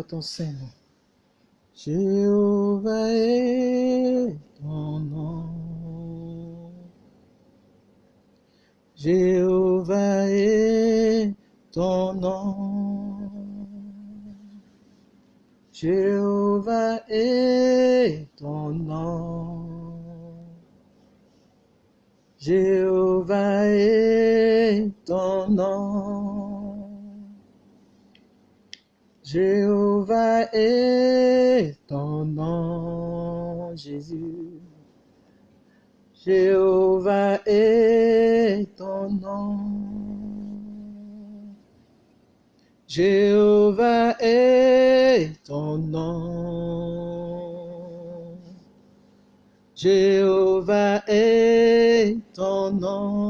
ton Saint-Nom. Jéhovah est ton nom. Jéhovah est ton nom. Jéhovah est ton nom. Jéhovah est ton nom. Jéhovah est ton nom, Jésus. Jéhovah est ton nom. Jéhovah est ton nom. Jéhovah est ton nom.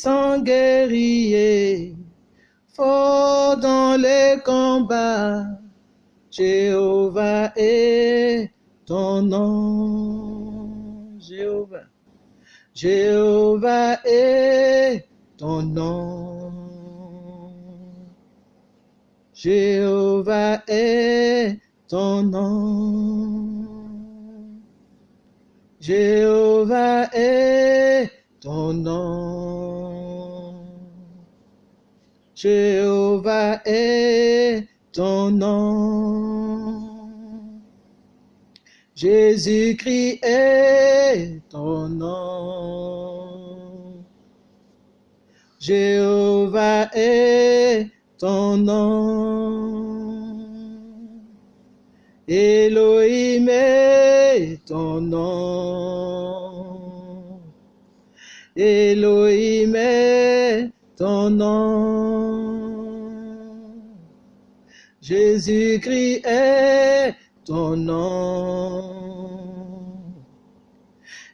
Puissant guerrier, fort dans les combats, Jéhovah est ton nom. Jéhovah. Jéhovah est ton nom. Jéhovah est ton nom. Jéhovah est ton nom. Jéhovah est ton nom. Jésus-Christ est ton nom. Jéhovah est ton nom. Elohim est ton nom. Elohim est ton nom. Jésus-Christ est ton nom.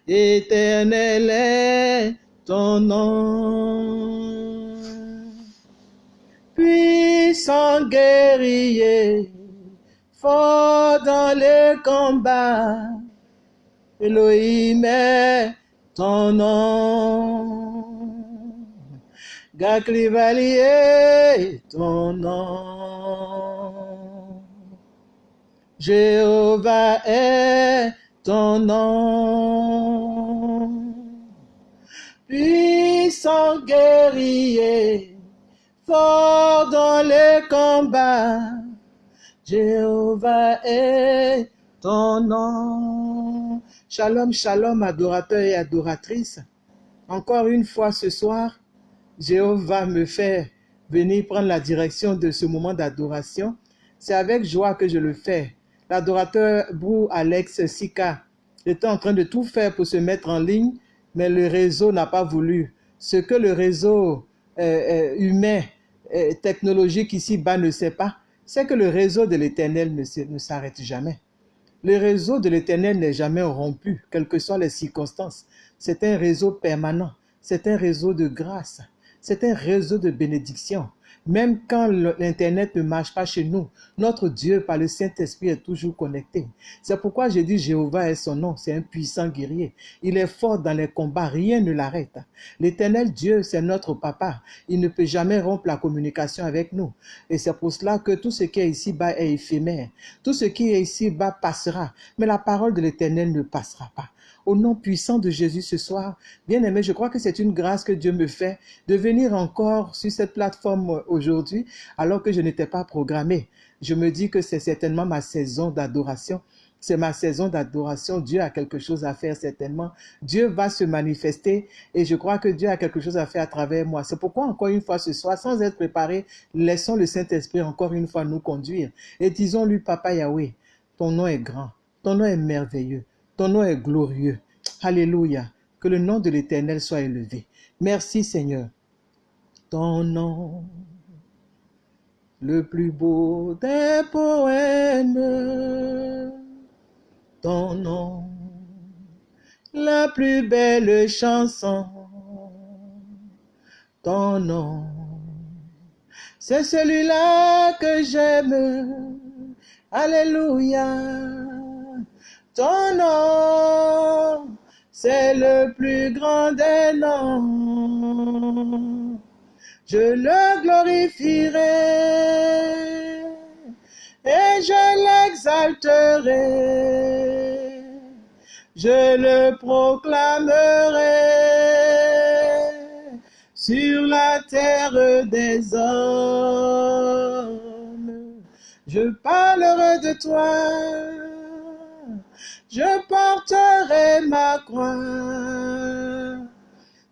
Éternel est ton nom. Puissant guerrier, fort dans les combats, Elohim est ton nom. Gaklivalier, ton nom. Jéhovah est ton nom. Puissant guerrier, fort dans les combats, Jéhovah est ton nom. Shalom, shalom, adorateurs et adoratrices. Encore une fois ce soir, Jéhovah me fait venir prendre la direction de ce moment d'adoration. C'est avec joie que je le fais. L'adorateur Brou Alex Sika était en train de tout faire pour se mettre en ligne, mais le réseau n'a pas voulu. Ce que le réseau euh, euh, humain, euh, technologique ici-bas ne sait pas, c'est que le réseau de l'Éternel ne, ne s'arrête jamais. Le réseau de l'Éternel n'est jamais rompu, quelles que soient les circonstances. C'est un réseau permanent, c'est un réseau de grâce, c'est un réseau de bénédiction. Même quand l'Internet ne marche pas chez nous, notre Dieu, par le Saint-Esprit, est toujours connecté. C'est pourquoi j'ai dit Jéhovah est son nom, c'est un puissant guerrier. Il est fort dans les combats, rien ne l'arrête. L'éternel Dieu, c'est notre papa. Il ne peut jamais rompre la communication avec nous. Et c'est pour cela que tout ce qui est ici-bas est éphémère. Tout ce qui est ici-bas passera. Mais la parole de l'éternel ne passera pas au nom puissant de Jésus ce soir. Bien aimé, je crois que c'est une grâce que Dieu me fait de venir encore sur cette plateforme aujourd'hui alors que je n'étais pas programmé. Je me dis que c'est certainement ma saison d'adoration. C'est ma saison d'adoration. Dieu a quelque chose à faire certainement. Dieu va se manifester et je crois que Dieu a quelque chose à faire à travers moi. C'est pourquoi encore une fois ce soir, sans être préparé, laissons le Saint-Esprit encore une fois nous conduire et disons-lui, Papa Yahweh, ton nom est grand, ton nom est merveilleux. Ton nom est glorieux. Alléluia. Que le nom de l'Éternel soit élevé. Merci Seigneur. Ton nom, le plus beau des poèmes. Ton nom, la plus belle chanson. Ton nom, c'est celui-là que j'aime. Alléluia. Ton nom, c'est le plus grand des noms. je le glorifierai et je l'exalterai, je le proclamerai sur la terre des hommes. Je parlerai de toi, je porterai ma croix,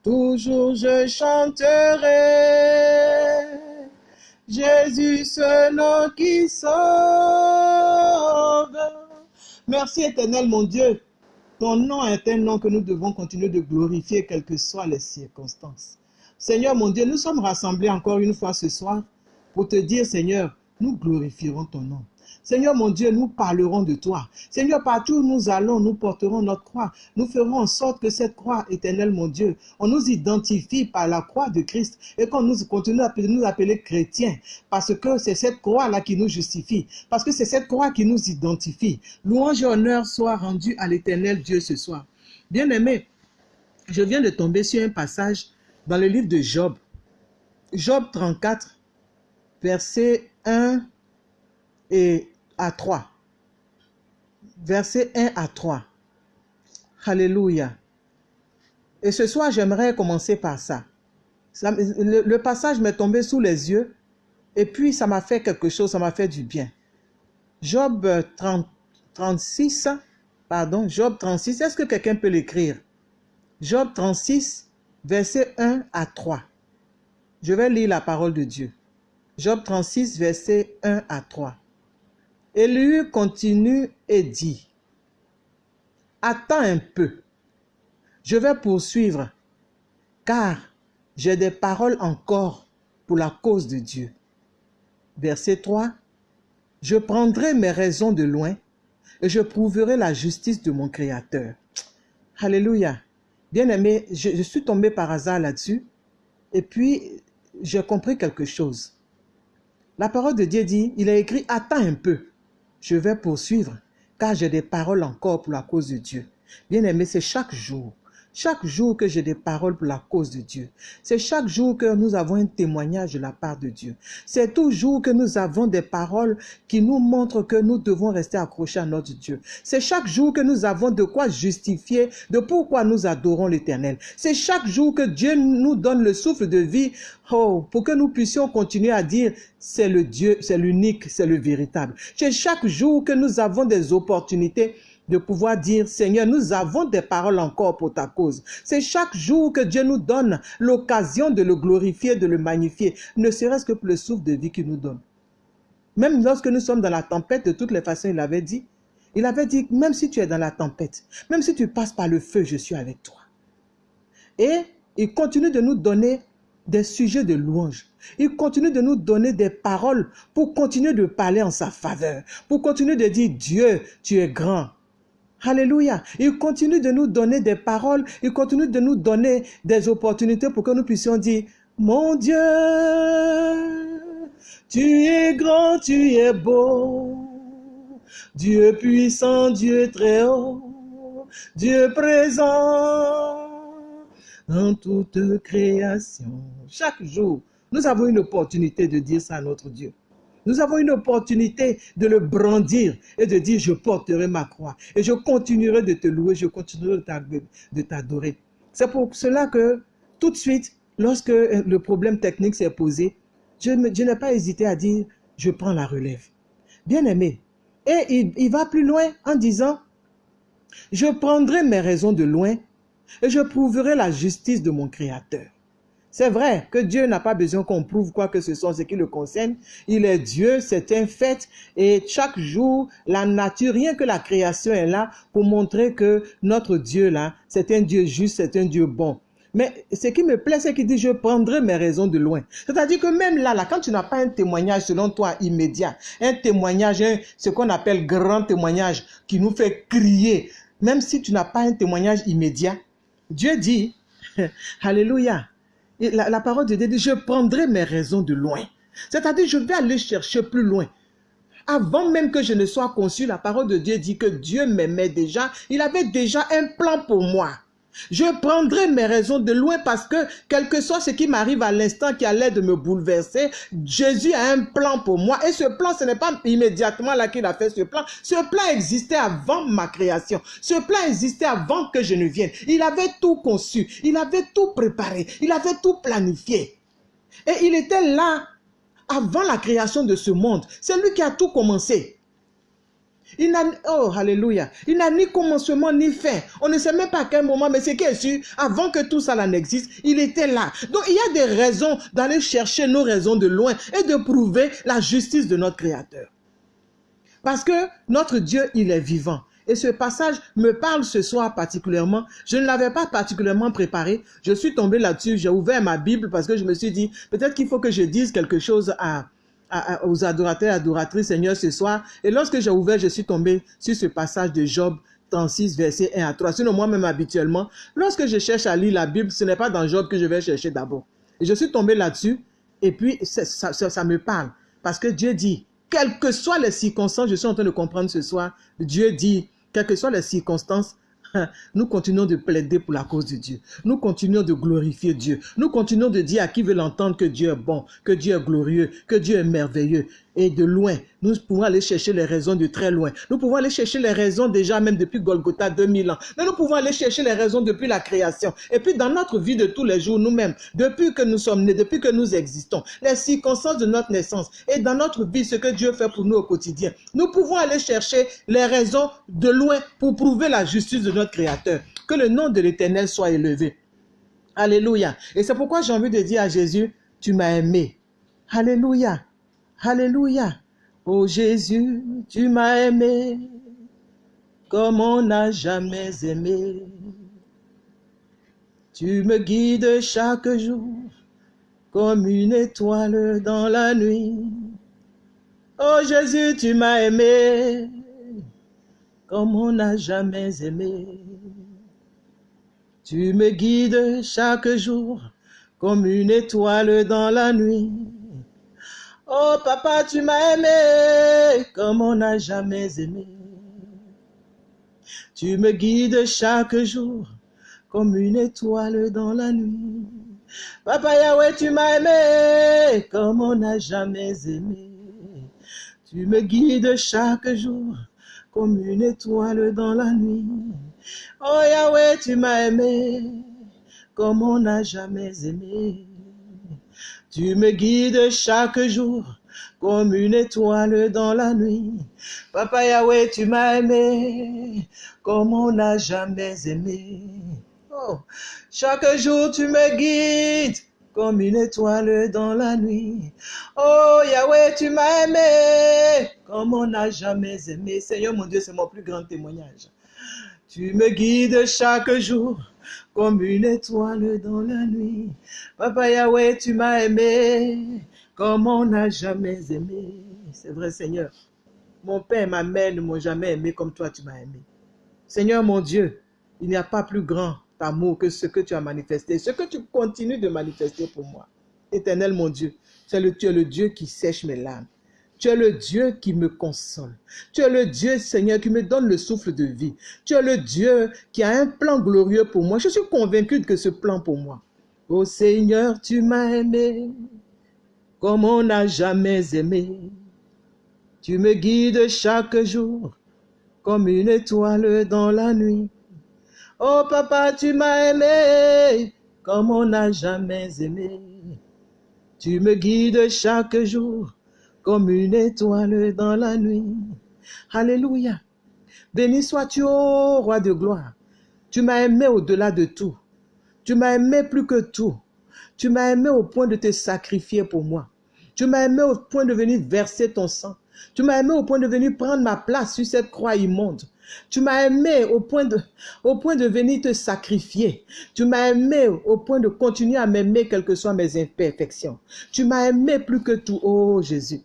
toujours je chanterai Jésus, ce nom qui sauve. Merci éternel mon Dieu. Ton nom est un nom que nous devons continuer de glorifier, quelles que soient les circonstances. Seigneur mon Dieu, nous sommes rassemblés encore une fois ce soir pour te dire, Seigneur, nous glorifierons ton nom. Seigneur mon Dieu, nous parlerons de toi. Seigneur, partout où nous allons, nous porterons notre croix. Nous ferons en sorte que cette croix éternelle, mon Dieu, on nous identifie par la croix de Christ et qu'on nous continue à nous appeler chrétiens parce que c'est cette croix-là qui nous justifie, parce que c'est cette croix qui nous identifie. Louange et honneur soient rendus à l'éternel Dieu ce soir. Bien-aimé, je viens de tomber sur un passage dans le livre de Job. Job 34, verset 1 et à 3. Verset 1 à 3. Alléluia. Et ce soir, j'aimerais commencer par ça. le, passage m'est tombé sous les yeux et puis ça m'a fait quelque chose, ça m'a fait du bien. Job 30, 36, pardon, Job 36, est-ce que quelqu'un peut l'écrire? Job 36, verset 1 à 3. Je vais lire la parole de Dieu. Job 36, verset 1 à 3. Élu continue et dit, Attends un peu, je vais poursuivre, car j'ai des paroles encore pour la cause de Dieu. Verset 3. Je prendrai mes raisons de loin et je prouverai la justice de mon Créateur. Alléluia. Bien aimé, je, je suis tombé par hasard là-dessus et puis j'ai compris quelque chose. La parole de Dieu dit, il a écrit, attends un peu je vais poursuivre, car j'ai des paroles encore pour la cause de Dieu. Bien aimé, c'est chaque jour. Chaque jour que j'ai des paroles pour la cause de Dieu. C'est chaque jour que nous avons un témoignage de la part de Dieu. C'est toujours que nous avons des paroles qui nous montrent que nous devons rester accrochés à notre Dieu. C'est chaque jour que nous avons de quoi justifier de pourquoi nous adorons l'Éternel. C'est chaque jour que Dieu nous donne le souffle de vie oh, pour que nous puissions continuer à dire c'est le Dieu, c'est l'unique, c'est le véritable. C'est chaque jour que nous avons des opportunités de pouvoir dire, Seigneur, nous avons des paroles encore pour ta cause. C'est chaque jour que Dieu nous donne l'occasion de le glorifier, de le magnifier, ne serait-ce que pour le souffle de vie qu'il nous donne. Même lorsque nous sommes dans la tempête, de toutes les façons, il avait dit, il avait dit, même si tu es dans la tempête, même si tu passes par le feu, je suis avec toi. Et il continue de nous donner des sujets de louange. Il continue de nous donner des paroles pour continuer de parler en sa faveur, pour continuer de dire, Dieu, tu es grand, Alléluia. Il continue de nous donner des paroles, il continue de nous donner des opportunités pour que nous puissions dire, mon Dieu, tu es grand, tu es beau. Dieu puissant, Dieu très haut, Dieu présent dans toute création. Chaque jour, nous avons une opportunité de dire ça à notre Dieu. Nous avons une opportunité de le brandir et de dire, je porterai ma croix et je continuerai de te louer, je continuerai de t'adorer. C'est pour cela que tout de suite, lorsque le problème technique s'est posé, je, n'ai pas hésité à dire, je prends la relève. Bien aimé. Et il va plus loin en disant, je prendrai mes raisons de loin et je prouverai la justice de mon Créateur. C'est vrai que Dieu n'a pas besoin qu'on prouve quoi que ce soit ce qui le concerne. Il est Dieu, c'est un fait. Et chaque jour, la nature, rien que la création est là pour montrer que notre Dieu là, c'est un Dieu juste, c'est un Dieu bon. Mais ce qui me plaît, c'est qu'il dit, je prendrai mes raisons de loin. C'est-à-dire que même là, là, quand tu n'as pas un témoignage selon toi immédiat, un témoignage, ce qu'on appelle grand témoignage, qui nous fait crier, même si tu n'as pas un témoignage immédiat, Dieu dit, Alléluia, la, parole de Dieu dit, je prendrai mes raisons de loin. C'est-à-dire, je vais aller chercher plus loin. Avant même que je ne sois conçu, la parole de Dieu dit que Dieu m'aimait déjà. Il avait déjà un plan pour moi. Je prendrai mes raisons de loin parce que, quel que soit ce qui m'arrive à l'instant qui a l'air de me bouleverser, Jésus a un plan pour moi. Et ce plan, ce n'est pas immédiatement là qu'il a fait ce plan. Ce plan existait avant ma création. Ce plan existait avant que je ne vienne. Il avait tout conçu. Il avait tout préparé. Il avait tout planifié. Et il était là avant la création de ce monde. C'est lui qui a tout commencé. Il n'a, oh. Il n'a ni commencement ni fin. On ne sait même pas à quel moment, mais c'est qui est sûr, avant que tout ça n'existe, il était là. Donc, il y a des raisons d'aller chercher nos raisons de loin et de prouver la justice de notre Créateur. Parce que notre Dieu, il est vivant. Et ce passage me parle ce soir particulièrement. Je ne l'avais pas particulièrement préparé. Je suis tombé là-dessus. J'ai ouvert ma Bible parce que je me suis dit, peut-être qu'il faut que je dise quelque chose à, aux adorateurs et adoratrices, Seigneur, ce soir. Et lorsque j'ai ouvert, je suis tombé sur ce passage de Job 36, verset 1 à 3. Sinon, moi-même, habituellement, lorsque je cherche à lire la Bible, ce n'est pas dans Job que je vais chercher d'abord. Je suis tombé là-dessus, et puis ça, me parle. Parce que Dieu dit, quelles que soient les circonstances, je suis en train de comprendre ce soir, Dieu dit, quelles que soient les circonstances, nous continuons de plaider pour la cause de Dieu. Nous continuons de glorifier Dieu. Nous continuons de dire à qui veut l'entendre que Dieu est bon, que Dieu est glorieux, que Dieu est merveilleux. Et de loin, nous pouvons aller chercher les raisons de très loin. Nous pouvons aller chercher les raisons déjà même depuis Golgotha 2000 ans. Mais nous pouvons aller chercher les raisons depuis la création. Et puis dans notre vie de tous les jours, nous-mêmes, depuis que nous sommes nés, depuis que nous existons, les circonstances de notre naissance et dans notre vie, ce que Dieu fait pour nous au quotidien, nous pouvons aller chercher les raisons de loin pour prouver la justice de Créateur. Que le nom de l'Éternel soit élevé. Alléluia. Et c'est pourquoi j'ai envie de dire à Jésus, tu m'as aimé. Alléluia. Alléluia. Oh Jésus, tu m'as aimé comme on n'a jamais aimé. Tu me guides chaque jour comme une étoile dans la nuit. Oh Jésus, tu m'as aimé comme on n'a jamais aimé. Tu me guides chaque jour comme une étoile dans la nuit. Oh papa, tu m'as aimé comme on n'a jamais aimé. Tu me guides chaque jour comme une étoile dans la nuit. Papa Yahweh, tu m'as aimé comme on n'a jamais aimé. Tu me guides chaque jour comme une étoile dans la nuit. Oh Yahweh, tu m'as aimé comme on n'a jamais aimé. Tu me guides chaque jour comme une étoile dans la nuit. Papa Yahweh, tu m'as aimé comme on n'a jamais aimé. Oh, chaque jour tu me guides comme une étoile dans la nuit. Oh Yahweh, tu m'as aimé comme on n'a jamais aimé. Seigneur mon Dieu, c'est mon plus grand témoignage. Tu me guides chaque jour comme une étoile dans la nuit. Papa Yahweh, tu m'as aimé comme on n'a jamais aimé. C'est vrai, Seigneur. Mon père et ma mère ne m'ont jamais aimé comme toi, tu m'as aimé. Seigneur mon Dieu, il n'y a pas plus grand amour que ce que tu as manifesté, ce que tu continues de manifester pour moi. Éternel mon Dieu, tu es le, Dieu qui sèche mes larmes. Tu es le Dieu qui me console. Tu es le Dieu, Seigneur, qui me donne le souffle de vie. Tu es le Dieu qui a un plan glorieux pour moi. Je suis convaincu que ce plan pour moi. Oh Seigneur, tu m'as aimé comme on n'a jamais aimé. Tu me guides chaque jour comme une étoile dans la nuit. Oh papa, tu m'as aimé comme on n'a jamais aimé. Tu me guides chaque jour comme une étoile dans la nuit. Alléluia. Béni sois-tu, ô roi de gloire. Tu m'as aimé au-delà de tout. Tu m'as aimé plus que tout. Tu m'as aimé au point de te sacrifier pour moi. Tu m'as aimé au point de venir verser ton sang. Tu m'as aimé au point de venir prendre ma place sur cette croix immonde. Tu m'as aimé au point, de, venir te sacrifier. Tu m'as aimé au point de continuer à m'aimer quelles que soient mes imperfections. Tu m'as aimé plus que tout, oh Jésus.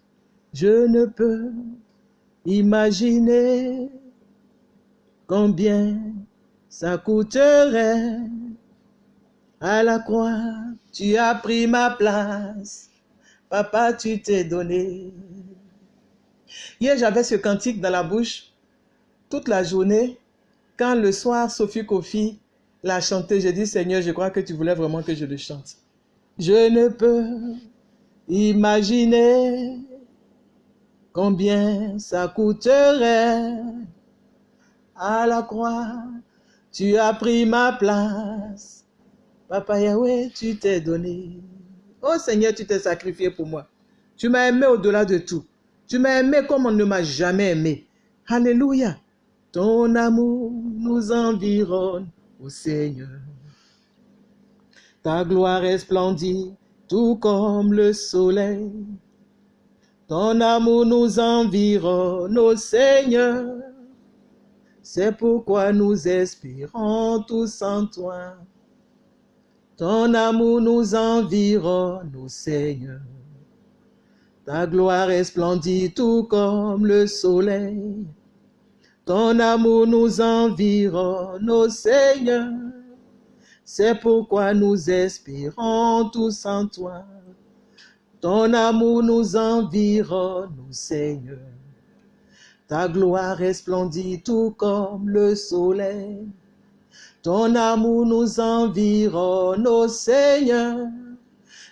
Je ne peux imaginer combien ça coûterait à la croix. Tu as pris ma place. Papa, tu t'es donné. Hier, j'avais ce cantique dans la bouche toute la journée. Quand le soir, Sophie Kofi la chanter. J'ai dit, Seigneur, je crois que tu voulais vraiment que je le chante. Je ne peux imaginer combien ça coûterait à la croix. Tu as pris ma place. Papa Yahweh, tu t'es donné. Oh Seigneur, tu t'es sacrifié pour moi. Tu m'as aimé au-delà de tout. Tu m'as aimé comme on ne m'a jamais aimé. Alléluia. Ton amour nous environne, ô Seigneur. Ta gloire resplendit tout comme le soleil. Ton amour nous environne, ô Seigneur. C'est pourquoi nous espérons tous en toi. Ton amour nous environne, ô Seigneur. Ta gloire resplendit tout comme le soleil. Ton amour nous environne, ô Seigneur. C'est pourquoi nous espérons tous en toi. Ton amour nous environne, ô Seigneur. Ta gloire resplendit tout comme le soleil. Ton amour nous environne, ô Seigneur.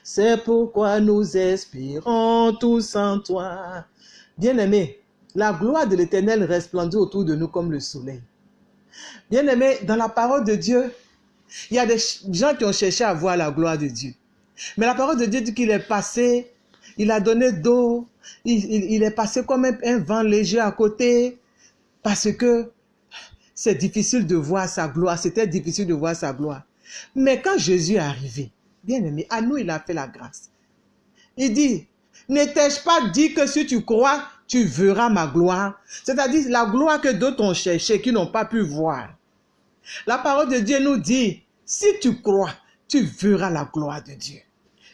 C'est pourquoi nous espérons tous en toi. Bien-aimé, la gloire de l'Éternel resplendit autour de nous comme le soleil. Bien-aimé, dans la parole de Dieu, il y a des gens qui ont cherché à voir la gloire de Dieu. Mais la parole de Dieu dit qu'il est passé, il a donné d'eau, il, est passé comme un, vent léger à côté, parce que c'est difficile de voir sa gloire, c'était difficile de voir sa gloire. Mais quand Jésus est arrivé, bien aimé, à nous il a fait la grâce. Il dit, n'étais-je pas dit que si tu crois, tu verras ma gloire. C'est-à-dire la gloire que d'autres ont cherché, qui n'ont pas pu voir. La parole de Dieu nous dit, si tu crois, tu verras la gloire de Dieu.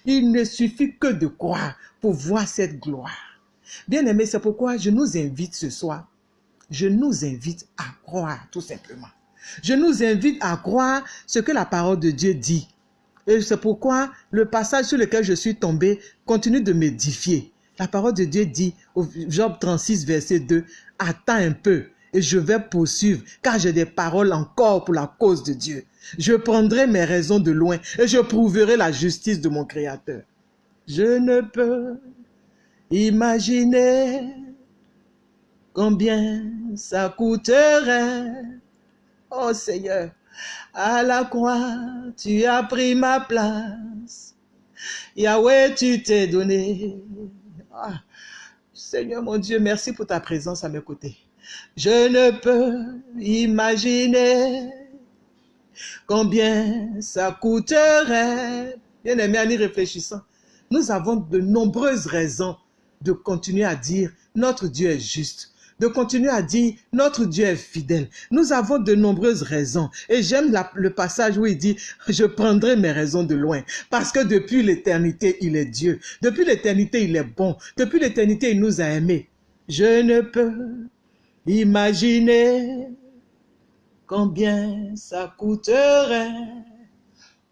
Il ne suffit que de croire pour voir cette gloire. Bien aimé, c'est pourquoi je nous invite ce soir. Je nous invite à croire, tout simplement. Je nous invite à croire ce que la parole de Dieu dit. Et c'est pourquoi le passage sur lequel je suis tombé continue de m'édifier. La parole de Dieu dit, au Job 36, verset 2, Attends un peu et je vais poursuivre, car j'ai des paroles encore pour la cause de Dieu. Je prendrai mes raisons de loin et je prouverai la justice de mon Créateur. Je ne peux imaginer combien ça coûterait. Oh Seigneur, à la croix, tu as pris ma place. Yahweh, tu t'es donné. Ah, Seigneur mon Dieu, merci pour ta présence à mes côtés. Je ne peux imaginer combien ça coûterait. Bien aimé, en y réfléchissant, nous avons de nombreuses raisons de continuer à dire notre Dieu est juste de continuer à dire notre Dieu est fidèle. Nous avons de nombreuses raisons. Et j'aime le passage où il dit, je prendrai mes raisons de loin. Parce que depuis l'éternité, il est Dieu. Depuis l'éternité, il est bon. Depuis l'éternité, il nous a aimés. Je ne peux imaginer combien ça coûterait.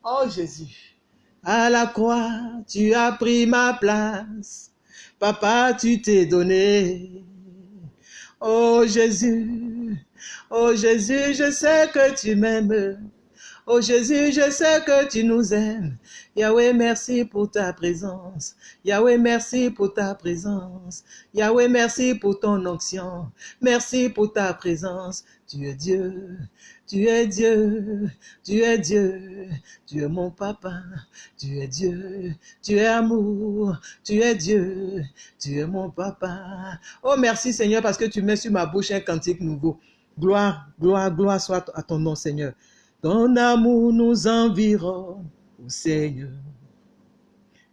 Oh Jésus, à la croix, tu as pris ma place. Papa, tu t'es donné. Oh Jésus, oh Jésus, je sais que tu m'aimes. Oh Jésus, je sais que tu nous aimes. Yahweh, merci pour ta présence. Yahweh, merci pour ta présence. Yahweh, merci pour ton onction. Merci pour ta présence. Tu es Dieu, tu es Dieu, tu es Dieu, tu es mon papa, tu es Dieu, tu es amour, tu es Dieu, tu es mon papa. Oh merci Seigneur parce que tu mets sur ma bouche un cantique nouveau. Gloire, gloire, gloire soit à ton nom Seigneur. Ton amour nous environne, ô Seigneur.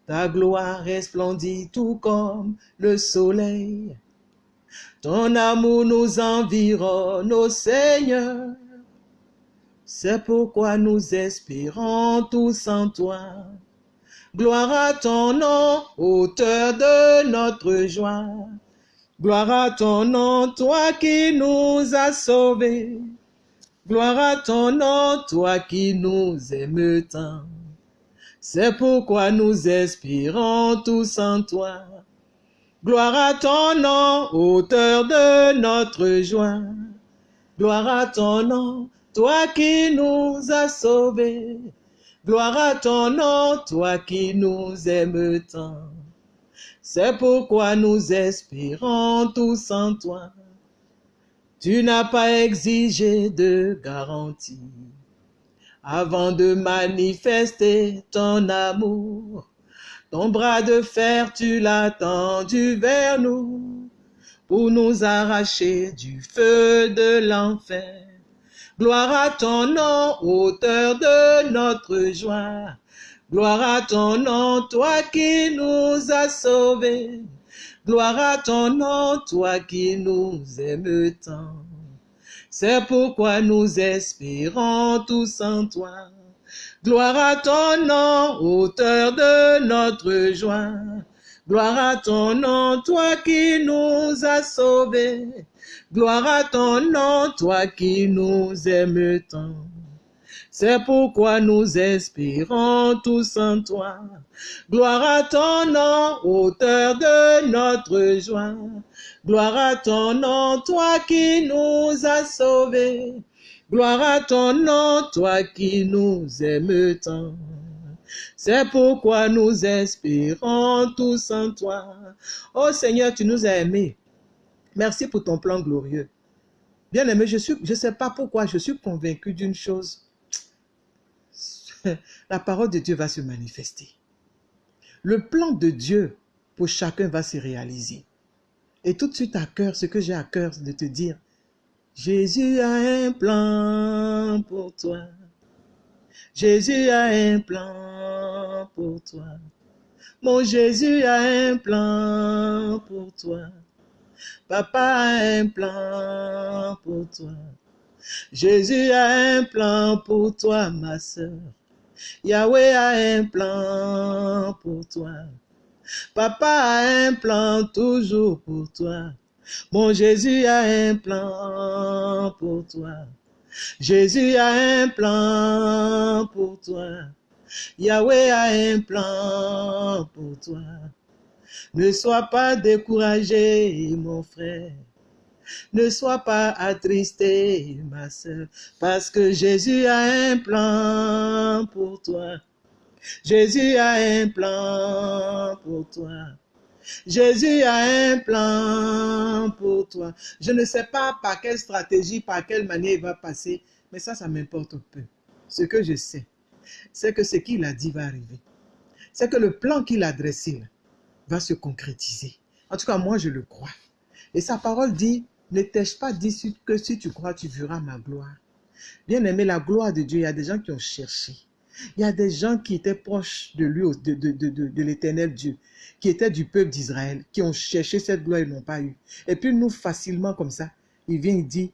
Ta gloire resplendit tout comme le soleil. Ton amour nous environne, ô Seigneur. C'est pourquoi nous espérons tous en toi. Gloire à ton nom, auteur de notre joie. Gloire à ton nom, toi qui nous as sauvés. Gloire à ton nom, toi qui nous aimes tant. C'est pourquoi nous espérons tous en toi. Gloire à ton nom, auteur de notre joie. Gloire à ton nom, toi qui nous as sauvés. Gloire à ton nom, toi qui nous aimes tant. C'est pourquoi nous espérons tous en toi. Tu n'as pas exigé de garantie avant de manifester ton amour. Ton bras de fer, tu l'as tendu vers nous pour nous arracher du feu de l'enfer. Gloire à ton nom, auteur de notre joie. Gloire à ton nom, toi qui nous as sauvés. Gloire à ton nom, toi qui nous aimes tant. C'est pourquoi nous espérons tous en toi. Gloire à ton nom, auteur de notre joie. Gloire à ton nom, toi qui nous as sauvés. Gloire à ton nom, toi qui nous aimes tant. C'est pourquoi nous espérons tous en toi. Gloire à ton nom, auteur de notre joie. Gloire à ton nom, toi qui nous as sauvés. Gloire à ton nom, toi qui nous aimes tant. C'est pourquoi nous espérons tous en toi. Oh Seigneur, tu nous as aimés. Merci pour ton plan glorieux. Bien aimé, je ne sais pas pourquoi, je suis convaincu d'une chose. La parole de Dieu va se manifester. Le plan de Dieu pour chacun va se réaliser. Et tout de suite à cœur, ce que j'ai à cœur de te dire, Jésus a un plan pour toi. Jésus a un plan pour toi. Mon Jésus a un plan pour toi. Papa a un plan pour toi. Jésus a un plan pour toi, ma soeur. Yahweh a un plan pour toi. Papa a un plan toujours pour toi. Mon Jésus a un plan pour toi. Jésus a un plan pour toi. Yahweh a un plan pour toi. Ne sois pas découragé, mon frère. Ne sois pas attristé, ma soeur, parce que Jésus a un plan pour toi. Jésus a un plan pour toi. Jésus a un plan pour toi. Je ne sais pas par quelle stratégie, par quelle manière il va passer, mais ça, ça m'importe peu. Ce que je sais, c'est que ce qu'il a dit va arriver. C'est que le plan qu'il a dressé va se concrétiser. En tout cas, moi, je le crois. Et sa parole dit, ne t'ai-je pas dit que si tu crois, tu verras ma gloire. Bien aimé, la gloire de Dieu, il y a des gens qui ont cherché. Il y a des gens qui étaient proches de lui, de, de, l'éternel Dieu, qui étaient du peuple d'Israël, qui ont cherché cette gloire et n'ont pas eu. Et puis nous, facilement comme ça, il vient, il dit,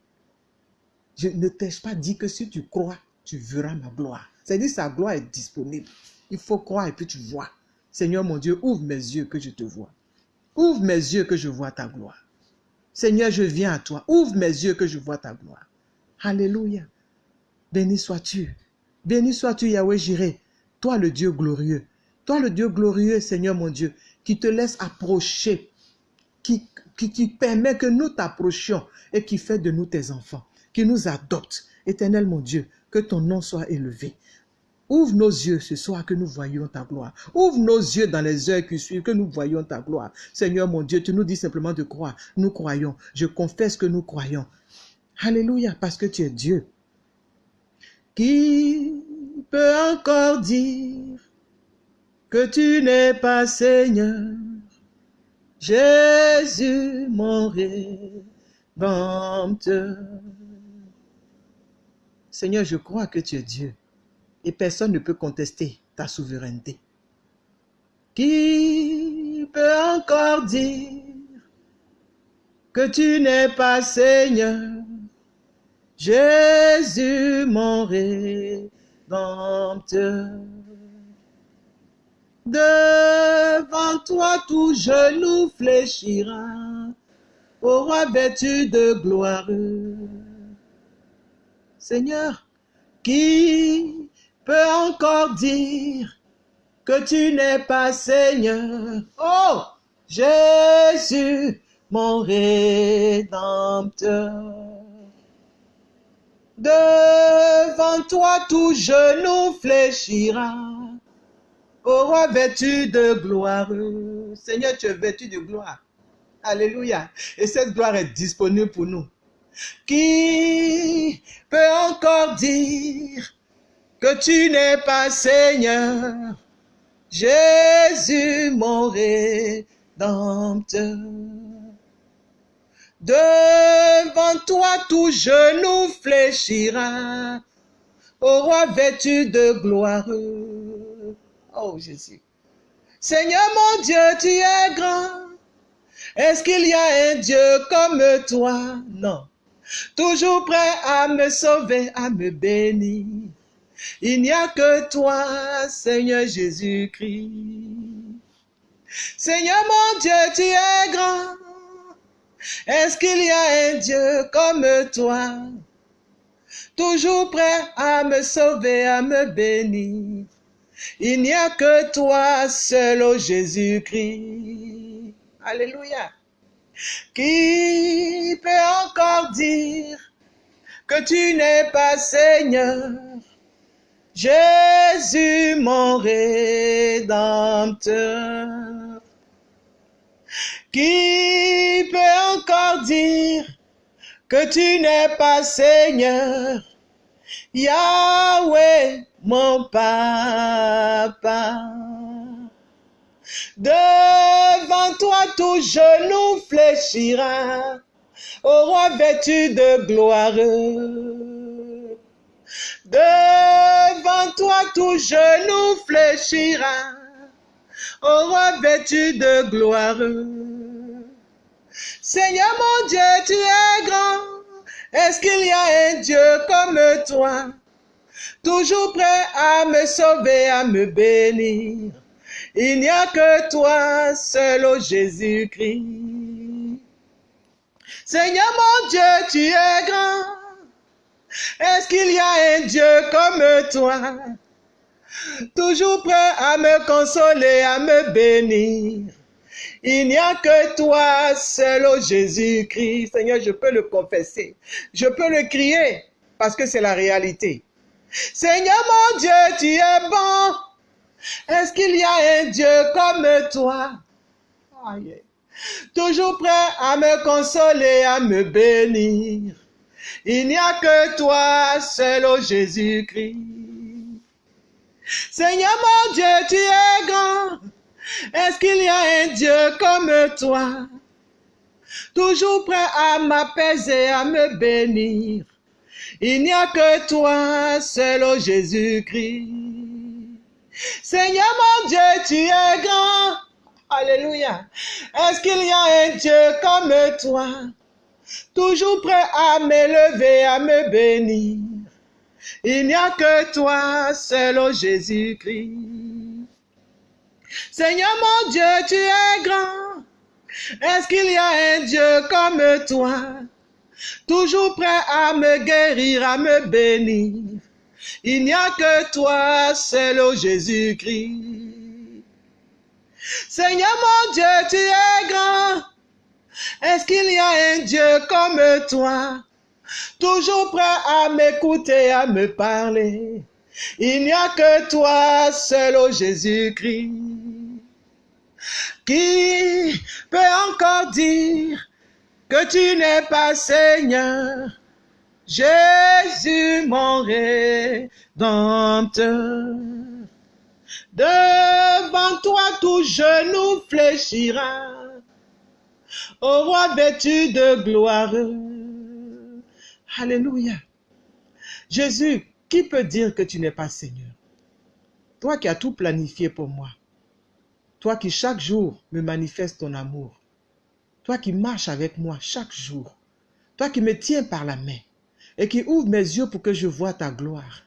je ne t'ai-je pas dit que si tu crois, tu verras ma gloire? C'est-à-dire sa gloire est disponible. Il faut croire et puis tu vois. Seigneur mon Dieu, ouvre mes yeux que je te vois. Ouvre mes yeux que je vois ta gloire. Seigneur, je viens à toi. Ouvre mes yeux que je vois ta gloire. Alléluia. Béni sois-tu. Béni sois-tu, Yahweh Jireh, toi le Dieu glorieux. Toi le Dieu glorieux, Seigneur mon Dieu, qui te laisse approcher, qui, qui, qui permet que nous t'approchions et qui fait de nous tes enfants, qui nous adopte. Éternel mon Dieu, que ton nom soit élevé. Ouvre nos yeux ce soir que nous voyions ta gloire. Ouvre nos yeux dans les heures qui suivent que nous voyions ta gloire. Seigneur mon Dieu, tu nous dis simplement de croire. Nous croyons. Je confesse que nous croyons. Alléluia, parce que tu es Dieu. Qui peut encore dire que tu n'es pas Seigneur? Jésus, mon rédempteur. Seigneur, je crois que tu es Dieu et personne ne peut contester ta souveraineté. Qui peut encore dire que tu n'es pas Seigneur? Jésus, mon rédempteur. Devant toi tout genou fléchira, au roi vêtu de gloire. Seigneur, qui peut encore dire que tu n'es pas Seigneur? Oh, Jésus, mon rédempteur. Devant toi, tout genou fléchira. Ô roi vêtu de gloire. Seigneur, tu es vêtu de gloire. Alléluia. Et cette gloire est disponible pour nous. Qui peut encore dire que tu n'es pas Seigneur? Jésus, mon rédempteur. Devant toi, tout genou fléchira. Ô roi vêtu de gloire. Oh Jésus. Seigneur mon Dieu, tu es grand. Est-ce qu'il y a un Dieu comme toi? Non. Toujours prêt à me sauver, à me bénir. Il n'y a que toi, Seigneur Jésus-Christ. Seigneur mon Dieu, tu es grand. Est-ce qu'il y a un Dieu comme toi? Toujours prêt à me sauver, à me bénir. Il n'y a que toi seul, ô Jésus-Christ. Alléluia. Qui peut encore dire que tu n'es pas Seigneur? Jésus, mon rédempteur. Qui peut encore dire que tu n'es pas Seigneur? Yahweh, mon papa. Devant toi tout genou fléchira, au roi vêtu de gloire. Devant toi tout genou fléchira, au roi vêtu de gloire. Seigneur mon Dieu, tu es grand. Est-ce qu'il y a un Dieu comme toi? Toujours prêt à me sauver, à me bénir. Il n'y a que toi seul, ô Jésus-Christ. Seigneur mon Dieu, tu es grand. Est-ce qu'il y a un Dieu comme toi? Toujours prêt à me consoler, à me bénir. Il n'y a que toi seul, ô Jésus-Christ. Seigneur, je peux le confesser. Je peux le crier parce que c'est la réalité. Seigneur mon Dieu, tu es bon. Est-ce qu'il y a un Dieu comme toi? Toujours prêt à me consoler, à me bénir. Il n'y a que toi seul, ô Jésus-Christ. Seigneur mon Dieu, tu es grand. Est-ce qu'il y a un Dieu comme toi? Toujours prêt à m'apaiser, à me bénir. Il n'y a que toi seul, ô Jésus-Christ. Seigneur mon Dieu, tu es grand. Alléluia. Est-ce qu'il y a un Dieu comme toi? Toujours prêt à m'élever, à me bénir. Il n'y a que toi seul, ô Jésus-Christ. Seigneur mon Dieu, tu es grand. Est-ce qu'il y a un Dieu comme toi? Toujours prêt à me guérir, à me bénir. Il n'y a que toi seul, ô Jésus-Christ. Seigneur mon Dieu, tu es grand. Est-ce qu'il y a un Dieu comme toi? Toujours prêt à m'écouter, à me parler. Il n'y a que toi seul, ô Jésus-Christ. Qui peut encore dire que tu n'es pas Seigneur? Jésus, mon rédempteur. Devant toi, tout genou fléchira. Au roi vêtu de gloire. Alléluia. Jésus, qui peut dire que tu n'es pas Seigneur? Toi qui as tout planifié pour moi. Toi qui chaque jour me manifestes ton amour. Toi qui marches avec moi chaque jour. Toi qui me tiens par la main et qui ouvre mes yeux pour que je vois ta gloire.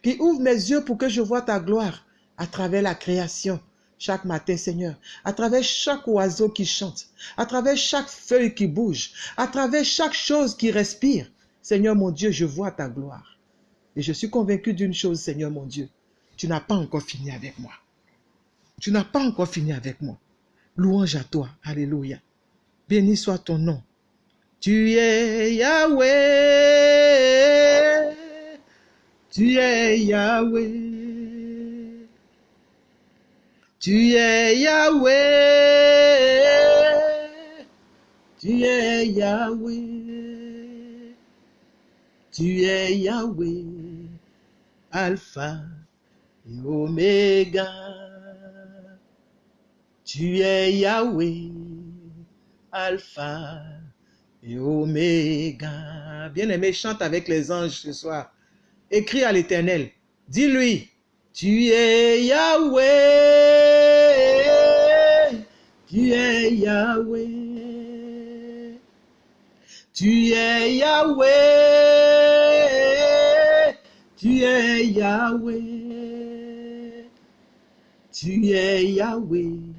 Qui ouvre mes yeux pour que je vois ta gloire à travers la création chaque matin, Seigneur, à travers chaque oiseau qui chante, à travers chaque feuille qui bouge, à travers chaque chose qui respire. Seigneur mon Dieu, je vois ta gloire. Et je suis convaincu d'une chose, Seigneur mon Dieu, tu n'as pas encore fini avec moi. Tu n'as pas encore fini avec moi. Louange à toi. Alléluia. Béni soit ton nom. Tu es Yahweh. Tu es Yahweh. Tu es Yahweh. Tu es Yahweh. Tu es Yahweh. Alpha et Oméga. Tu es Yahweh. Alpha et Oméga. Bien-aimé, chante avec les anges ce soir. Écris à l'Éternel. Dis-lui, tu es Yahweh. Tu es Yahweh. Tu es Yahweh. Tu es Yahweh. Tu es Yahweh.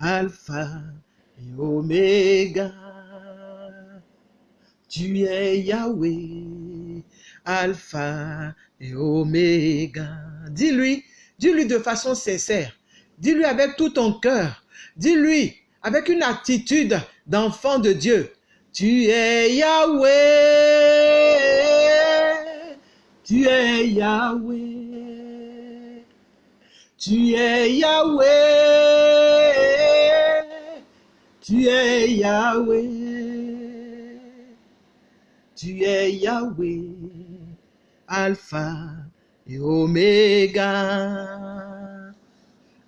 Alpha et Oméga. Tu es Yahweh, Alpha et Oméga. Dis-lui, dis-lui de façon sincère. Dis-lui avec tout ton cœur. Dis-lui avec une attitude d'enfant de Dieu. Tu es Yahweh. Tu es Yahweh. Tu es Yahweh. Tu es Yahweh. Tu es Yahweh, Alpha et Oméga.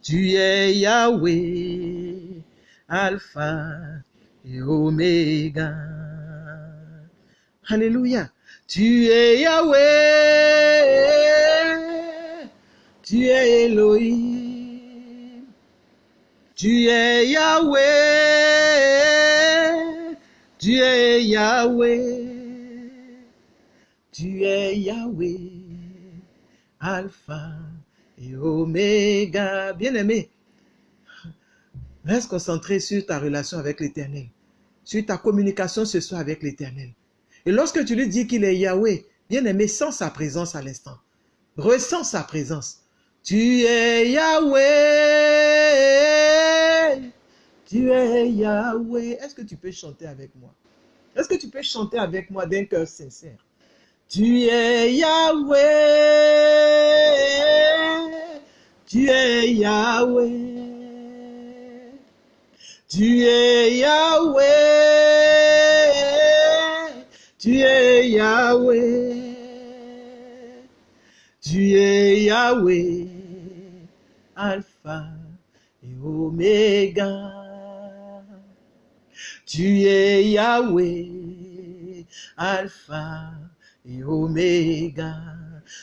Tu es Yahweh, Alpha et Oméga. Alléluia. Tu es Yahweh, tu es Elohim. Tu es Yahweh, Yahweh. Tu es Yahweh, Alpha et Oméga. Bien-aimé, reste concentré sur ta relation avec l'Éternel, sur ta communication ce soir avec l'Éternel. Et lorsque tu lui dis qu'il est Yahweh, bien-aimé, sens sa présence à l'instant. Ressens sa présence. Tu es Yahweh. Tu es Yahweh. Est-ce que tu peux chanter avec moi? Est-ce que tu peux chanter avec moi d'un cœur sincère? Tu es Yahweh, tu es Yahweh, tu es Yahweh, tu es Yahweh, tu es Yahweh, Alpha et Oméga. Tu es Yahweh, Alpha et Oméga.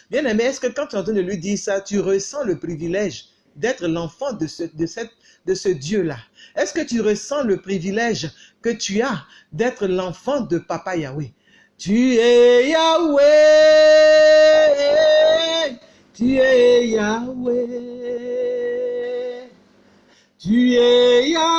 Bien aimé, est-ce que quand tu es en train de lui dire ça, tu ressens le privilège d'être l'enfant de ce, de ce Dieu-là? Est-ce que tu ressens le privilège que tu as d'être l'enfant de Papa Yahweh? Tu es Yahweh, tu es Yahweh, tu es Yahweh,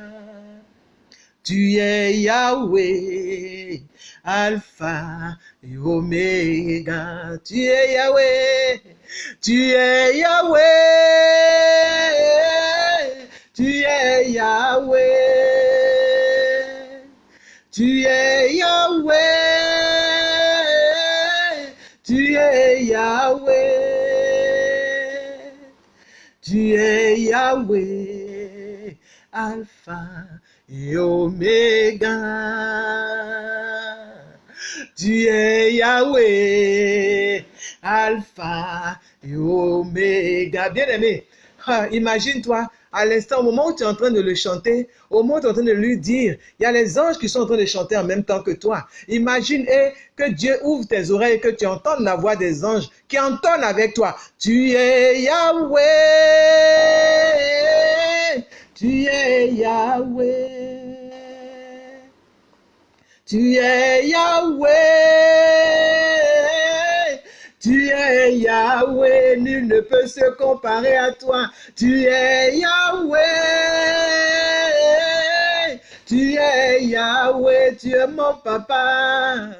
Tu es Yahweh, Alpha et Oméga. Tu es Yahweh, tu es Yahweh, tu es Yahweh, tu es Yahweh, tu es Yahweh, tu es Yahweh, Alpha et Oméga. Tu es Yahweh, Alpha et Oméga. Bien aimé, ah, imagine-toi à l'instant, au moment où tu es en train de le chanter, au moment où tu es en train de lui dire, il y a les anges qui sont en train de chanter en même temps que toi. Imagine eh, que Dieu ouvre tes oreilles et que tu entends la voix des anges qui entonnent avec toi. Tu es Yahweh, tu es Yahweh. Tu es Yahweh. Tu es Yahweh. Nul ne peut se comparer à toi. Tu es Yahweh. Tu es Yahweh. Tu es mon papa.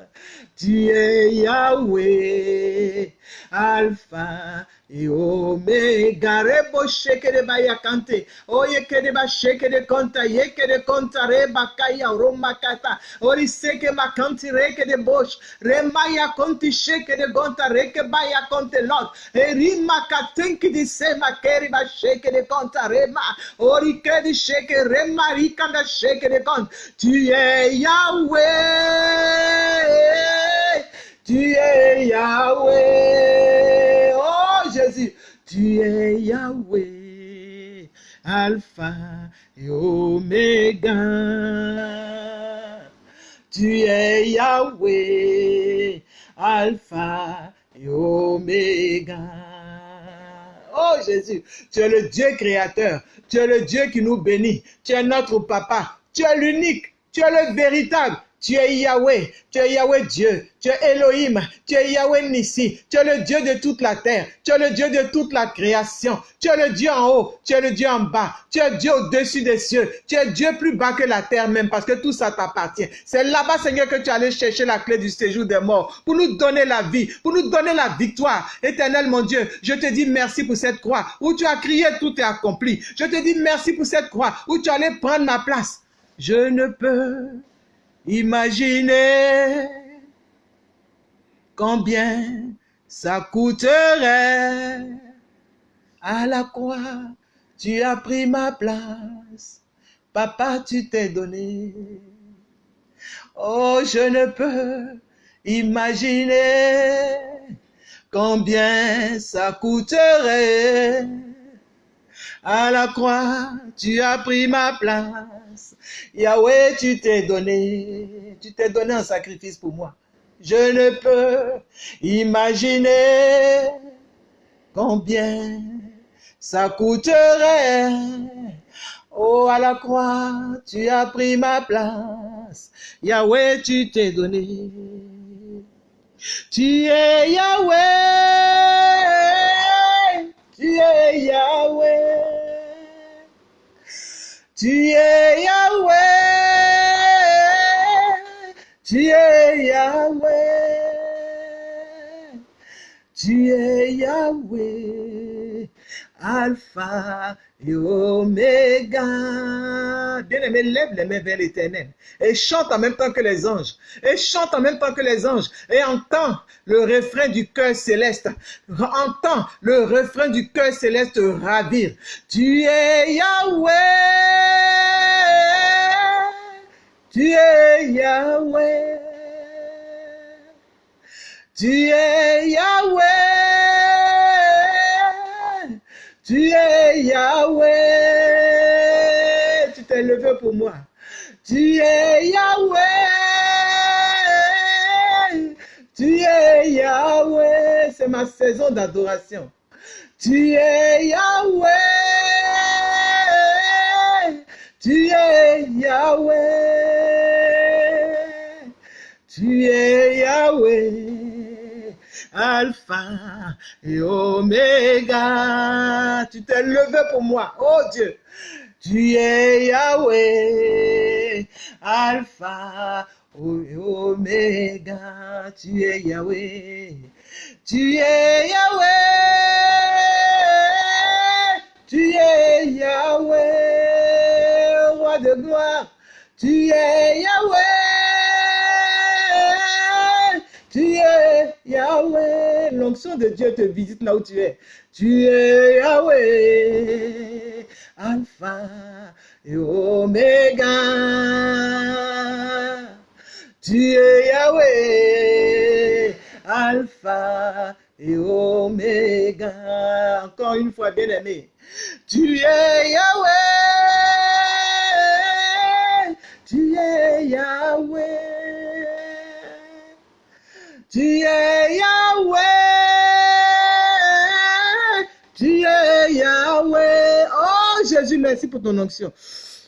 Tu es Yahweh. Alpha et Omega. Rebo sheke de bayakante. Oye ke de ba sheke de konta. Ye ke de konta reba roma kata. Ori seke makanti reke de bosh. Remaya konti sheke de gonta reke baya konte lot. Erima katenki di sema keri ba sheke de konta rema. Ori ke di sheke rema rikanda sheke de kont. Tu es Yahweh. Tu es Yahweh. Tu es Yahweh. Alpha et Omega. Tu es Yahweh. Alpha et Omega. Oh Jésus, tu es le Dieu créateur. Tu es le Dieu qui nous bénit. Tu es notre papa. Tu es l'unique. Tu es le véritable. Tu es Yahweh, tu es Yahweh Dieu, tu es Elohim, tu es Yahweh Nissi, tu es le Dieu de toute la terre, tu es le Dieu de toute la création, tu es le Dieu en haut, tu es le Dieu en bas, tu es Dieu au-dessus des cieux, tu es Dieu plus bas que la terre même parce que tout ça t'appartient. C'est là-bas, Seigneur, que tu allais chercher la clé du séjour des morts pour nous donner la vie, pour nous donner la victoire. Éternel, mon Dieu, je te dis merci pour cette croix où tu as crié, tout est accompli. Je te dis merci pour cette croix où tu allais prendre ma place. Je ne peux Imaginez combien ça coûterait à la croix. Tu as pris ma place. Papa, tu t'es donné. Oh, je ne peux imaginer combien ça coûterait à la croix, tu as pris ma place. Yahweh, tu t'es donné, tu t'es donné un sacrifice pour moi. Je ne peux imaginer combien ça coûterait. Oh, à la croix, tu as pris ma place. Yahweh, tu t'es donné. Tu es Yahweh. Tu es Yahweh. Tu es Yahweh. Tu es Yahweh. Tu es Yahweh. Alpha et Oméga. Bien-aimé, lève les mains vers l'éternel et chante en même temps que les anges. Et chante en même temps que les anges. Et entend le refrain du cœur céleste. Entend le refrain du cœur céleste ravir. Tu es Yahweh. Tu es Yahweh. Tu es Yahweh. Tu es Yahweh. Tu t'es levé pour moi. Tu es Yahweh. Tu es Yahweh. C'est ma saison d'adoration. Tu es Yahweh. Tu es Yahweh. Tu es Yahweh. Alpha et Oméga. Tu t'es levé pour moi, oh Dieu. Tu es Yahweh, Alpha et Oméga. Tu es Yahweh. Tu es Yahweh. Tu es Yahweh, roi de gloire. Tu es Yahweh. Tu es Yahweh. L'onction de Dieu te visite là où tu es. Tu es Yahweh. Alpha et Oméga. Tu es Yahweh. Alpha et Oméga. Encore une fois, bien aimé. Tu es Merci pour ton onction.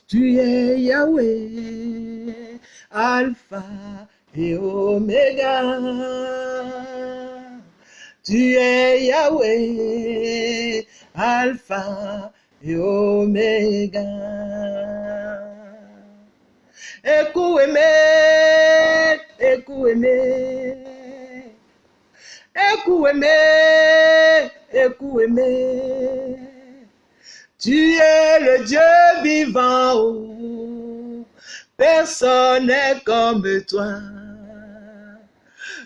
Tu es Yahweh. Alpha et Oméga. Tu es Yahweh, Alpha et Oméga. Écoute aimé, écoute aimé. Tu es le Dieu vivant, personne n'est comme toi.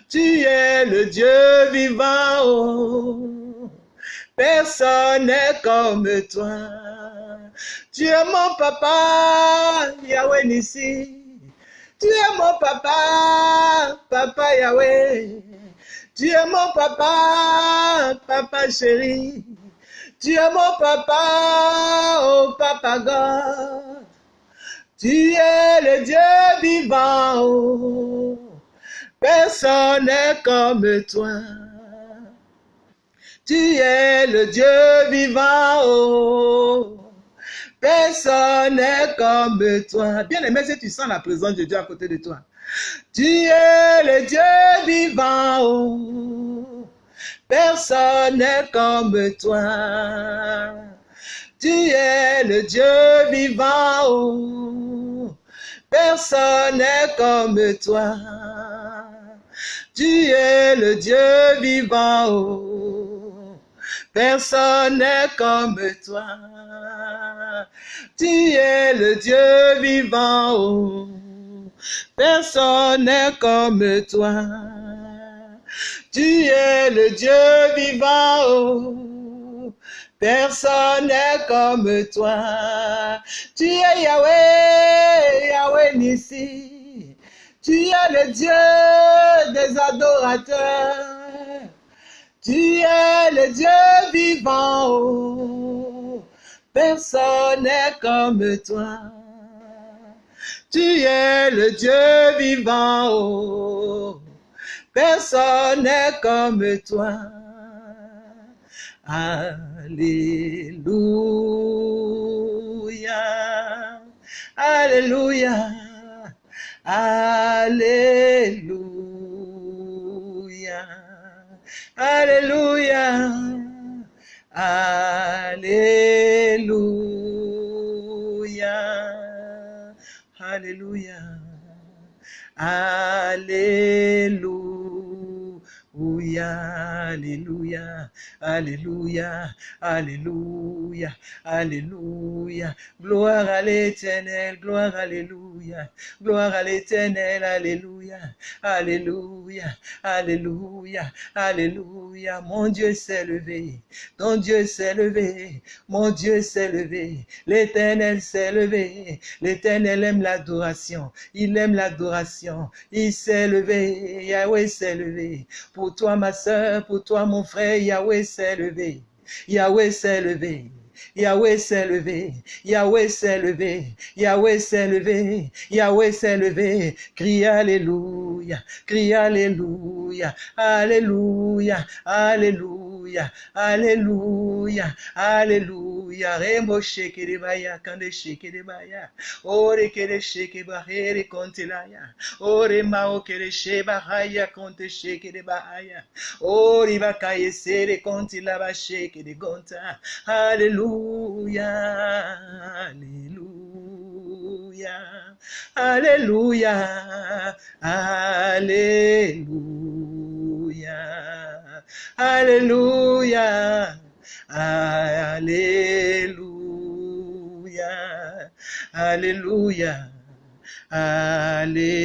Tu es le Dieu vivant, personne n'est comme toi. Tu es mon papa, Yahweh Nissi. Tu es mon papa, papa Yahweh. Tu es mon papa, papa chéri. Tu es mon papa, oh papa God. Tu es le Dieu vivant, oh. personne n'est comme toi. Tu es le Dieu vivant, oh. personne n'est comme toi. Bien aimé, si tu sens la présence de Dieu à côté de toi. Tu es le Dieu vivant, oh. Personne n'est comme toi. Tu es le Dieu vivant, personne n'est comme toi. Tu es le Dieu vivant, personne n'est comme toi. Tu es le Dieu vivant. Personne n'est comme toi. Tu es le Dieu vivant. Personne n'est comme toi. Tu es Yahweh, Yahweh Nissi. Tu es le Dieu des adorateurs. Tu es le Dieu vivant. Personne n'est comme toi. Tu es le Dieu vivant. Personne n'est comme toi. Alléluia, Alléluia, Alléluia, Alléluia, Alléluia. Alléluia. Alléluia. Alléluia. Alléluia. Alléluia. Alléluia. Gloire à l'éternel. Gloire. Alléluia. Gloire à l'éternel. Alléluia. Alléluia. Alléluia. Alléluia. Mon Dieu s'est levé. Ton Dieu s'est levé. Mon Dieu s'est levé. L'éternel s'est levé. L'éternel aime l'adoration. Il aime l'adoration. Il s'est levé. Yahweh s'est levé. Pour toi, ma soeur, pour toi, mon frère, Yahweh s'est levé. Yahweh s'est levé. Yahweh s'est levé, Yahweh s'est levé, Yahweh s'est levé, Yahweh s'est levé. Crie Alléluia, crie Alléluia, Alléluia, Alléluia, Alléluia, Alléluia. Remo sheke de baya, kande sheke de baya. Ore kere sheke bahere kontelaya. Ore mao kere sheba haya konte sheke de bahaya. Ore bakaye sere kontila ba sheke Alléluia. Alléluia, Alléluia, Alléluia, Alléluia, Alléluia, Alléluia,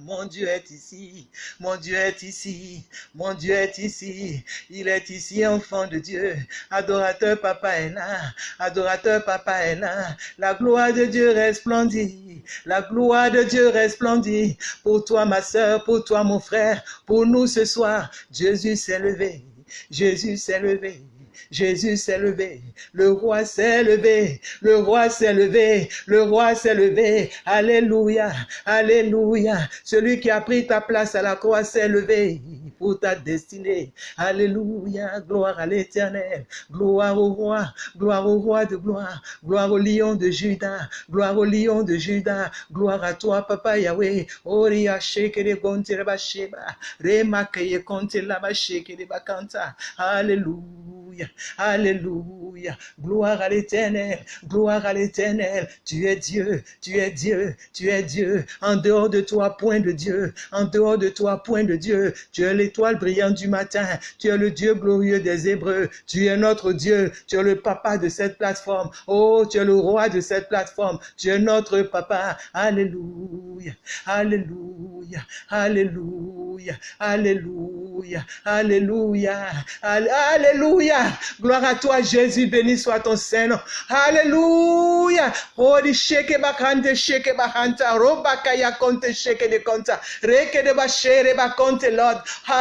Mon Dieu est ici, mon Dieu est ici, mon Dieu est ici, il est ici, enfant de Dieu. Adorateur, papa est là, adorateur, papa est là. La gloire de Dieu resplendit, la gloire de Dieu resplendit. Pour toi, ma soeur, pour toi, mon frère, pour nous ce soir, Jésus s'est levé, Jésus s'est levé. Jésus s'est levé, le roi s'est levé, le roi s'est levé, le roi s'est levé. Alléluia, alléluia. Celui qui a pris ta place à la croix s'est levé. Pour ta destinée. Alléluia, gloire à l'éternel, gloire au roi, gloire au roi de gloire, gloire au lion de Judas, gloire au lion de Judas, gloire à toi, Papa Yahweh. Oria sheke de gonte reba sheba, rema keye konte laba sheke de bakanta. Alléluia, Alléluia, gloire à l'éternel, gloire à l'éternel. Tu es Dieu, tu es Dieu, tu es Dieu. En dehors de toi, point de Dieu. En dehors de toi, point de Dieu. Tu es l'étoile brillante du matin. Tu es le Dieu glorieux des Hébreux. Tu es notre Dieu. Tu es le papa de cette plateforme. Oh, tu es le roi de cette plateforme. Tu es notre papa. Alléluia. Alléluia. Alléluia. Alléluia. Alléluia. Alléluia. Gloire à toi, Jésus. Béni soit ton Saint-Nom. Alléluia. Oh, di sheke bakante sheke bahanta. Robaka ya konte sheke de konta. Reke de bashere bakonte, Lord. Alléluia.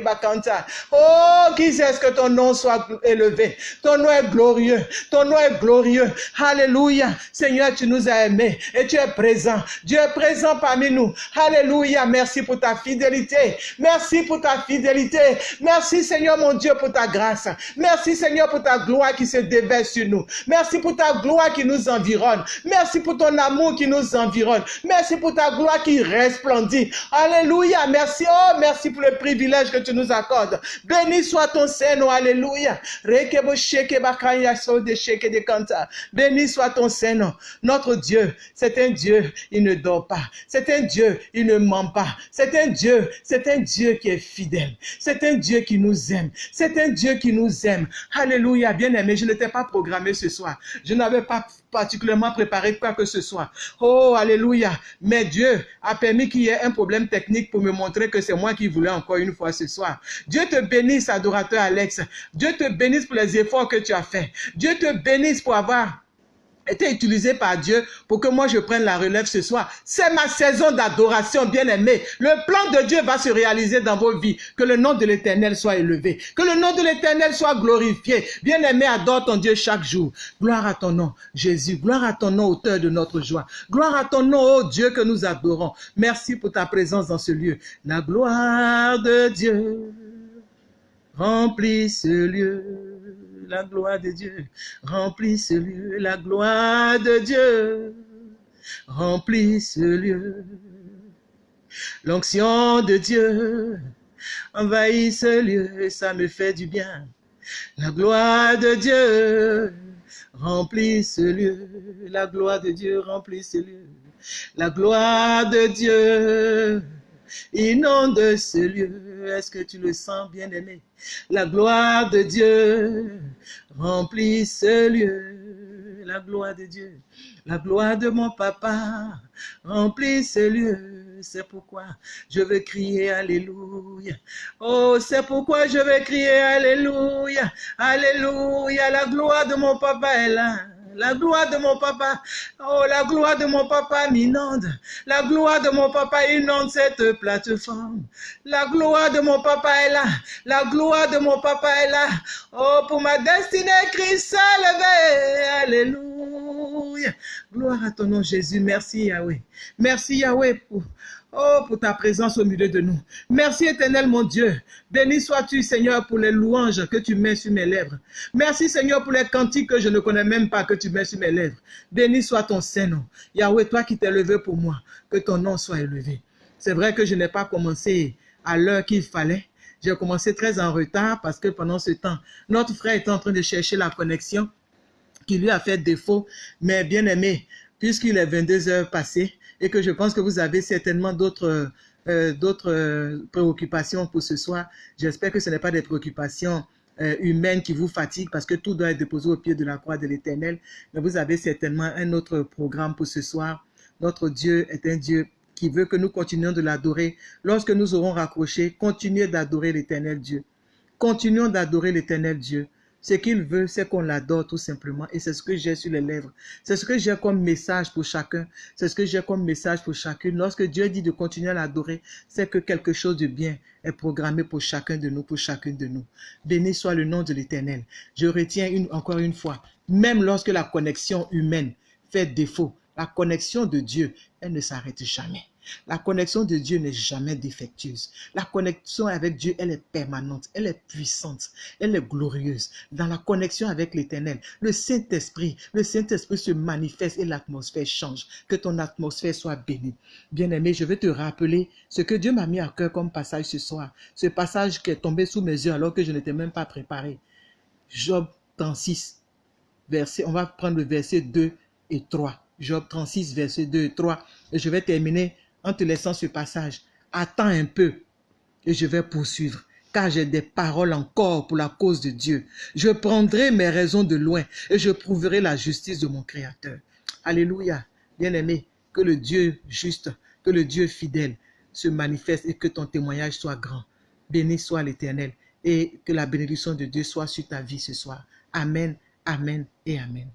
Bakanta. Oh, qui est-ce que ton nom soit élevé? Ton nom est glorieux. Ton nom est glorieux. Alléluia. Seigneur, tu nous as aimés et tu es présent. Dieu est présent parmi nous. Alléluia. Merci pour ta fidélité. Merci pour ta fidélité. Merci, Seigneur, mon Dieu, pour ta grâce. Merci, Seigneur, pour ta gloire qui se déverse sur nous. Merci pour ta gloire qui nous environne. Merci pour ton amour qui nous environne. Merci pour ta gloire qui resplendit. Alléluia. Merci. Oh, merci pour le privilège que tu nous accordes. Béni soit ton. Alléluia. Sheke de kanta. Béni soit ton Saint-Nom. Notre Dieu, c'est un Dieu, il ne dort pas. C'est un Dieu, il ne ment pas. C'est un Dieu, c'est un Dieu qui est fidèle. C'est un Dieu qui nous aime. C'est un Dieu qui nous aime. Alléluia. Bien aimé, je n'étais pas programmé ce soir. Je n'avais pas particulièrement préparé quoi que ce soit. Oh, alléluia. Mais Dieu a permis qu'il y ait un problème technique pour me montrer que c'est moi qui voulais encore une fois ce soir. Dieu te bénisse, adorateur Alex. Dieu te bénisse pour les efforts que tu as faits. Dieu te bénisse pour avoir été utilisé par Dieu pour que moi je prenne la relève ce soir. C'est ma saison d'adoration, bien aimé. Le plan de Dieu va se réaliser dans vos vies. Que le nom de l'éternel soit élevé. Que le nom de l'éternel soit glorifié. Bien aimé, adore ton Dieu chaque jour. Gloire à ton nom, Jésus. Gloire à ton nom, auteur de notre joie. Gloire à ton nom, oh Dieu que nous adorons. Merci pour ta présence dans ce lieu. La gloire de Dieu remplit ce lieu la gloire de Dieu remplit ce lieu, la gloire de Dieu remplit ce lieu. L'onction de Dieu envahit ce lieu ça me fait du bien. La gloire de Dieu remplit ce lieu, la gloire de Dieu remplit ce lieu. La gloire de Dieu inonde ce lieu. Est-ce que tu le sens, bien-aimé? La gloire de Dieu remplit ce lieu. La gloire de Dieu. La gloire de mon papa remplit ce lieu. C'est pourquoi je veux crier Alléluia. Oh, c'est pourquoi je veux crier Alléluia. Alléluia. La gloire de mon papa est là. La gloire de mon papa, oh, la gloire de mon papa m'inonde. La gloire de mon papa inonde cette plateforme. La gloire de mon papa est là. La gloire de mon papa est là. Oh, pour ma destinée, Christ s'est levé. Alléluia. Gloire à ton nom, Jésus. Merci, Yahweh. Merci, Yahweh, Oh, pour ta présence au milieu de nous. Merci éternel mon Dieu. Béni sois-tu Seigneur pour les louanges que tu mets sur mes lèvres. Merci Seigneur pour les cantiques que je ne connais même pas que tu mets sur mes lèvres. Béni soit ton Saint-Nom. Yahweh, toi qui t'es levé pour moi, que ton nom soit élevé. C'est vrai que je n'ai pas commencé à l'heure qu'il fallait. J'ai commencé très en retard parce que pendant ce temps, notre frère était en train de chercher la connexion qui lui a fait défaut. Mais bien aimé, puisqu'il est 22 heures passées, et que je pense que vous avez certainement d'autres euh, euh, préoccupations pour ce soir. J'espère que ce n'est pas des préoccupations euh, humaines qui vous fatiguent parce que tout doit être déposé au pied de la croix de l'éternel. Mais vous avez certainement un autre programme pour ce soir. Notre Dieu est un Dieu qui veut que nous continuions de l'adorer. Lorsque nous aurons raccroché, continuez d'adorer l'éternel Dieu. Continuons d'adorer l'éternel Dieu. Ce qu'il veut, c'est qu'on l'adore tout simplement. Et c'est ce que j'ai sur les lèvres. C'est ce que j'ai comme message pour chacun. C'est ce que j'ai comme message pour chacune. Lorsque Dieu dit de continuer à l'adorer, c'est que quelque chose de bien est programmé pour chacun de nous, pour chacune de nous. Béni soit le nom de l'Éternel. Je retiens une, encore une fois, même lorsque la connexion humaine fait défaut, la connexion de Dieu, elle ne s'arrête jamais. La connexion de Dieu n'est jamais défectueuse. La connexion avec Dieu, elle est permanente, elle est puissante, elle est glorieuse. Dans la connexion avec l'Éternel, le Saint-Esprit, le Saint-Esprit se manifeste et l'atmosphère change. Que ton atmosphère soit bénie. Bien-aimé, je vais te rappeler ce que Dieu m'a mis à cœur comme passage ce soir. Ce passage qui est tombé sous mes yeux alors que je n'étais même pas préparé. Job 36, verset, on va prendre le verset 2 et 3. Job 36, verset 2 et 3. Et je vais terminer en te laissant ce passage. Attends un peu et je vais poursuivre car j'ai des paroles encore pour la cause de Dieu. Je prendrai mes raisons de loin et je prouverai la justice de mon Créateur. Alléluia. Bien-aimé, que le Dieu juste, que le Dieu fidèle se manifeste et que ton témoignage soit grand. Béni soit l'Éternel et que la bénédiction de Dieu soit sur ta vie ce soir. Amen, Amen et Amen.